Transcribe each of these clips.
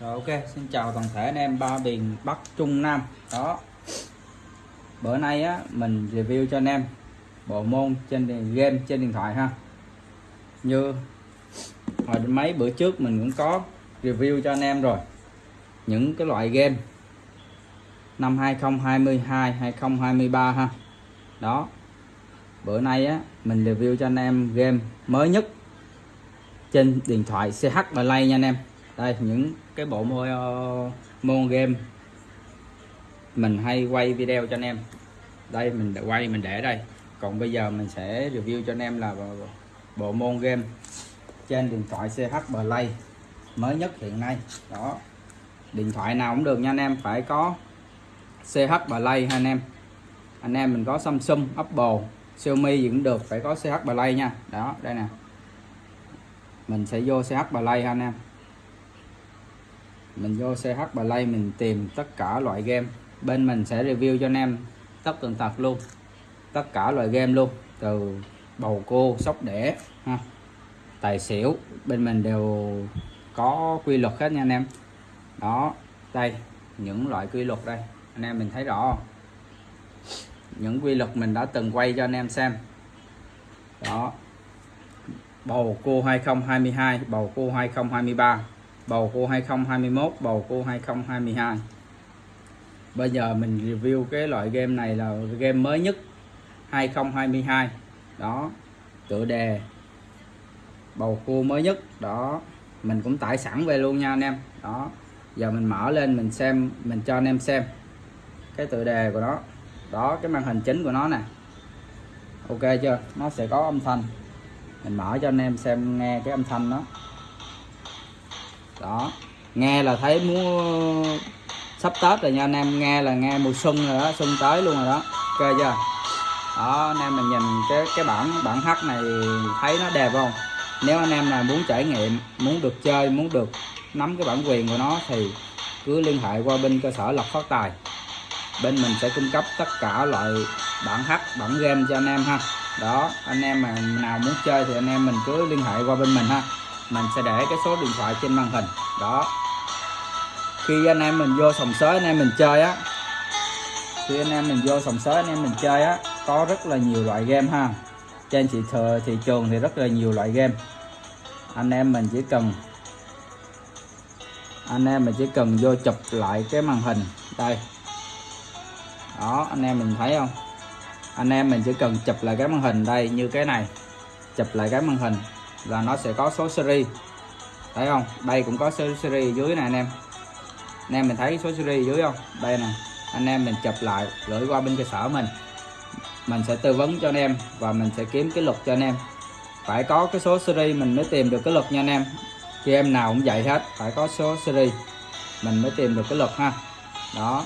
Rồi ok, xin chào toàn thể anh em ba miền Bắc Trung Nam. Đó. Bữa nay á mình review cho anh em bộ môn trên game trên điện thoại ha. Như hồi mấy bữa trước mình cũng có review cho anh em rồi. Những cái loại game năm 2022, 2023 ha. Đó. Bữa nay á mình review cho anh em game mới nhất trên điện thoại CH Play nha anh em đây những cái bộ môn ờ, môn game. Mình hay quay video cho anh em. Đây mình đã quay mình để đây. Còn bây giờ mình sẽ review cho anh em là bộ, bộ môn game trên điện thoại CH Play mới nhất hiện nay. Đó. Điện thoại nào cũng được nha anh em. Phải có CH Play ha anh em. Anh em mình có Samsung Apple Xiaomi gì cũng được. Phải có CH Play nha. Đó đây nè. Mình sẽ vô CH Play ha anh em mình vô CH Play mình tìm tất cả loại game. Bên mình sẽ review cho anh em tất tần tật luôn. Tất cả loại game luôn, từ bầu cô sóc đẻ ha, tài xỉu. Bên mình đều có quy luật hết nha anh em. Đó, đây, những loại quy luật đây. Anh em mình thấy rõ không? những quy luật mình đã từng quay cho anh em xem. Đó, bầu cua 2022 bầu cua 2023 bầu cua 2021 bầu cua 2022 bây giờ mình review cái loại game này là game mới nhất 2022 đó, tựa đề bầu cua mới nhất. Đó, mình cũng tải sẵn về luôn nha anh em. Đó, giờ mình mở lên mình xem, mình cho anh em xem cái tựa đề của nó. Đó, cái màn hình chính của nó nè. Ok chưa? Nó sẽ có âm thanh. Mình mở cho anh em xem nghe cái âm thanh đó đó. Nghe là thấy muốn sắp tết rồi nha anh em. Nghe là nghe mùa xuân rồi đó, xuân tới luôn rồi đó. Ok chưa? Đó, anh em mình nhìn cái cái bản bản hát này thấy nó đẹp không? Nếu anh em nào muốn trải nghiệm, muốn được chơi, muốn được nắm cái bản quyền của nó thì cứ liên hệ qua bên cơ sở lọc phát tài. Bên mình sẽ cung cấp tất cả loại bản hát, bản game cho anh em ha. Đó, anh em mà nào muốn chơi thì anh em mình cứ liên hệ qua bên mình ha mình sẽ để cái số điện thoại trên màn hình. Đó. Khi anh em mình vô sòng sới, anh em mình chơi á. Khi anh em mình vô sòng sới, anh em mình chơi á, có rất là nhiều loại game ha. Trên thị thừa thị trường thì rất là nhiều loại game. Anh em mình chỉ cần, anh em mình chỉ cần vô chụp lại cái màn hình. Đây. Đó, anh em mình thấy không? Anh em mình chỉ cần chụp lại cái màn hình đây, như cái này. Chụp lại cái màn hình là nó sẽ có số series thấy không? Đây cũng có số series dưới này anh em. Anh em mình thấy số series dưới không? Đây nè. Anh em mình chụp lại gửi qua bên cơ sở mình. Mình sẽ tư vấn cho anh em và mình sẽ kiếm cái luật cho anh em. Phải có cái số series mình mới tìm được cái luật nha anh em. Khi em nào cũng vậy hết, phải có số series mình mới tìm được cái luật ha. Đó.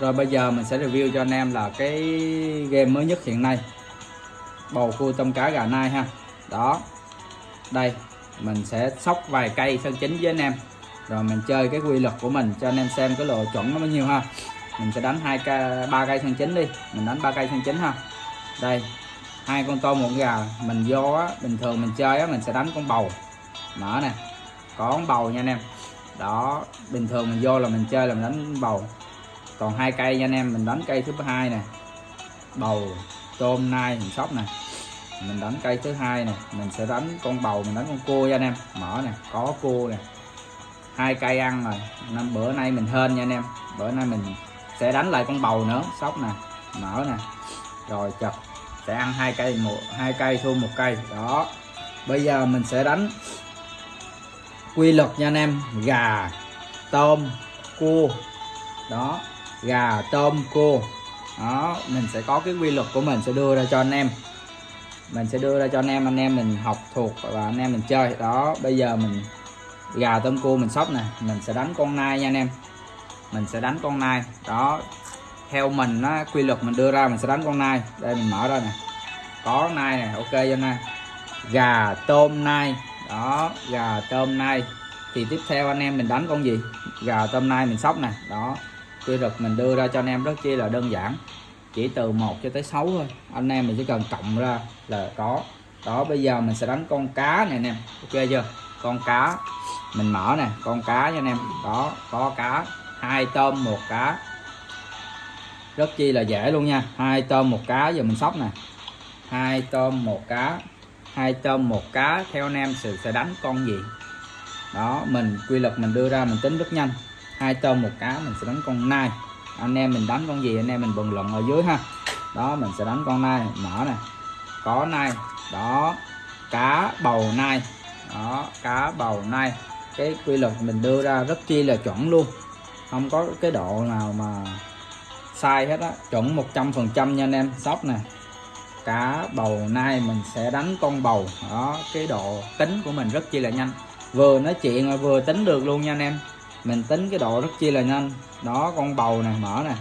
Rồi bây giờ mình sẽ review cho anh em là cái game mới nhất hiện nay. Bầu cua tôm cá gà nai ha đó. Đây, mình sẽ sóc vài cây sân chính với anh em. Rồi mình chơi cái quy luật của mình cho anh em xem cái lộ chuẩn nó bao nhiêu ha. Mình sẽ đánh hai cây ba cây sân chính đi. Mình đánh ba cây sân chính ha. Đây, hai con tôm một gà, mình vô á, bình thường mình chơi á, mình sẽ đánh con bầu. Mở nè, có con bầu nha anh em. Đó, bình thường mình vô là mình chơi là mình đánh bầu. Còn hai cây nha anh em, mình đánh cây thứ hai nè. Bầu, tôm, nai, mình sóc nè mình đánh cây thứ hai này, mình sẽ đánh con bầu mình đánh con cua nha anh em. Mở nè có cua nè. Hai cây ăn rồi. Năm bữa nay mình hên nha anh em. Bữa nay mình sẽ đánh lại con bầu nữa. Sóc nè mở nè. Rồi chật sẽ ăn hai cây một hai cây thua một cây. Đó. Bây giờ mình sẽ đánh quy luật nha anh em. Gà tôm cua. Đó gà tôm cua. Đó mình sẽ có cái quy luật của mình sẽ đưa ra cho anh em mình sẽ đưa ra cho anh em anh em mình học thuộc và anh em mình chơi. Đó, bây giờ mình gà tôm cua mình sóc nè, mình sẽ đánh con nai nha anh em. Mình sẽ đánh con nai. Đó, theo mình á, quy luật mình đưa ra mình sẽ đánh con nai. Đây, mình mở ra nè. Có nai nè, ok cho nai gà tôm nai. Đó, gà tôm nai. Thì tiếp theo anh em mình đánh con gì? Gà tôm nai mình sóc nè. Đó, quy luật mình đưa ra cho anh em rất chi là đơn giản chỉ từ 1 cho tới 6 thôi. Anh em mình chỉ cần cộng ra là có. Đó, bây giờ mình sẽ đánh con cá này anh em. Ok chưa? Con cá. Mình mở nè, con cá nha anh em. Đó, có cá. Hai tôm, một cá. Rất chi là dễ luôn nha. Hai tôm, một cá, giờ mình sóc nè. Hai tôm, một cá. Hai tôm, một cá. Theo anh em sự sẽ đánh con gì? Đó, mình, quy luật mình đưa ra mình tính rất nhanh. Hai tôm, một cá, mình sẽ đánh con nai anh em mình đánh con gì, anh em mình bình luận ở dưới ha. Đó, mình sẽ đánh con nai mở nè. Có nai, đó, cá bầu nai. Đó, cá bầu nai. Cái quy luật mình đưa ra rất chi là chuẩn luôn. Không có cái độ nào mà sai hết á. Chuẩn 100 phần trăm nha anh em. Sóc nè. Cá bầu nai mình sẽ đánh con bầu. Đó, cái độ tính của mình rất chi là nhanh. Vừa nói chuyện mà vừa tính được luôn nha anh em mình tính cái độ rất chi là nhanh. Đó, con bầu này mở nè,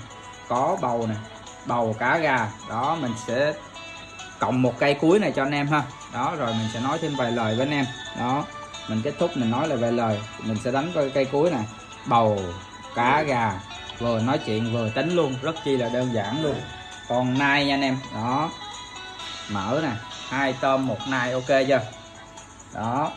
có bầu nè, bầu cá gà. Đó, mình sẽ cộng một cây cuối này cho anh em ha. Đó, rồi mình sẽ nói thêm vài lời với anh em. Đó, mình kết thúc, mình nói là vài lời. Mình sẽ đánh coi cây cuối này bầu, cá, gà. Vừa nói chuyện, vừa tính luôn. Rất chi là đơn giản luôn. Còn nai nha anh em. Đó mở nè, hai tôm, một nai. Ok chưa? Đó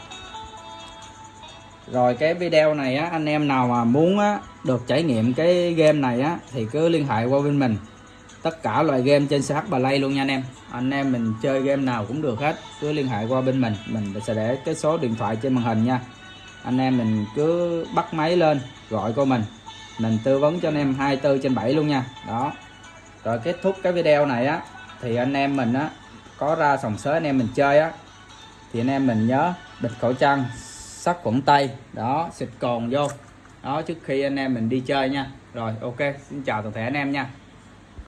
rồi cái video này á, anh em nào mà muốn á, được trải nghiệm cái game này á, thì cứ liên hệ qua bên mình. Tất cả loại game trên CH Play luôn nha anh em. Anh em mình chơi game nào cũng được hết, cứ liên hệ qua bên mình. Mình sẽ để cái số điện thoại trên màn hình nha. Anh em mình cứ bắt máy lên, gọi cô mình. Mình tư vấn cho anh em 24 trên 7 luôn nha. Đó. Rồi kết thúc cái video này á, thì anh em mình á, có ra sòng sới anh em mình chơi á. Thì anh em mình nhớ bịt khẩu trang sắt khuẩn tay. Đó, xịt cồn vô. Đó, trước khi anh em mình đi chơi nha. Rồi, ok, xin chào toàn thể anh em nha.